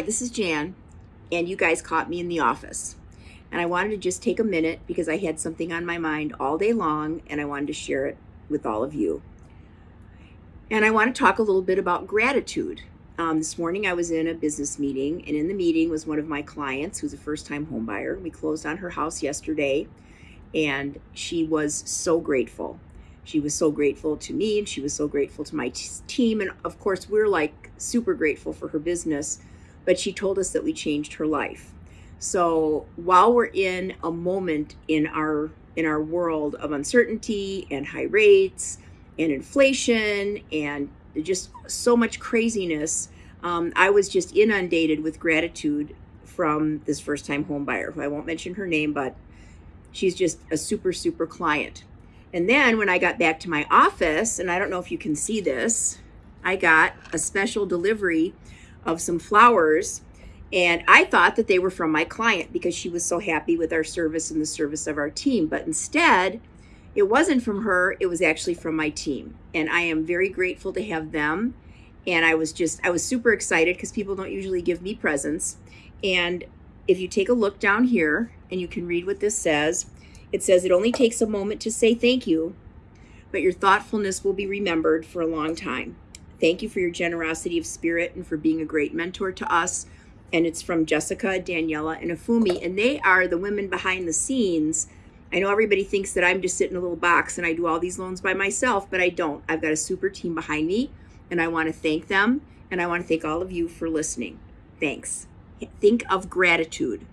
this is Jan, and you guys caught me in the office. And I wanted to just take a minute because I had something on my mind all day long and I wanted to share it with all of you. And I want to talk a little bit about gratitude. Um, this morning I was in a business meeting, and in the meeting was one of my clients who's a first time homebuyer. We closed on her house yesterday, and she was so grateful. She was so grateful to me, and she was so grateful to my team. And of course, we're like super grateful for her business, but she told us that we changed her life. So while we're in a moment in our in our world of uncertainty and high rates and inflation and just so much craziness, um, I was just inundated with gratitude from this first time home buyer who I won't mention her name, but she's just a super, super client. And then when I got back to my office, and I don't know if you can see this, I got a special delivery of some flowers. And I thought that they were from my client because she was so happy with our service and the service of our team. But instead, it wasn't from her, it was actually from my team. And I am very grateful to have them. And I was just, I was super excited because people don't usually give me presents. And if you take a look down here and you can read what this says, it says it only takes a moment to say thank you, but your thoughtfulness will be remembered for a long time. Thank you for your generosity of spirit and for being a great mentor to us. And it's from Jessica, Daniela, and Afumi. And they are the women behind the scenes I know everybody thinks that I'm just sitting in a little box and I do all these loans by myself, but I don't. I've got a super team behind me, and I want to thank them, and I want to thank all of you for listening. Thanks. Think of gratitude.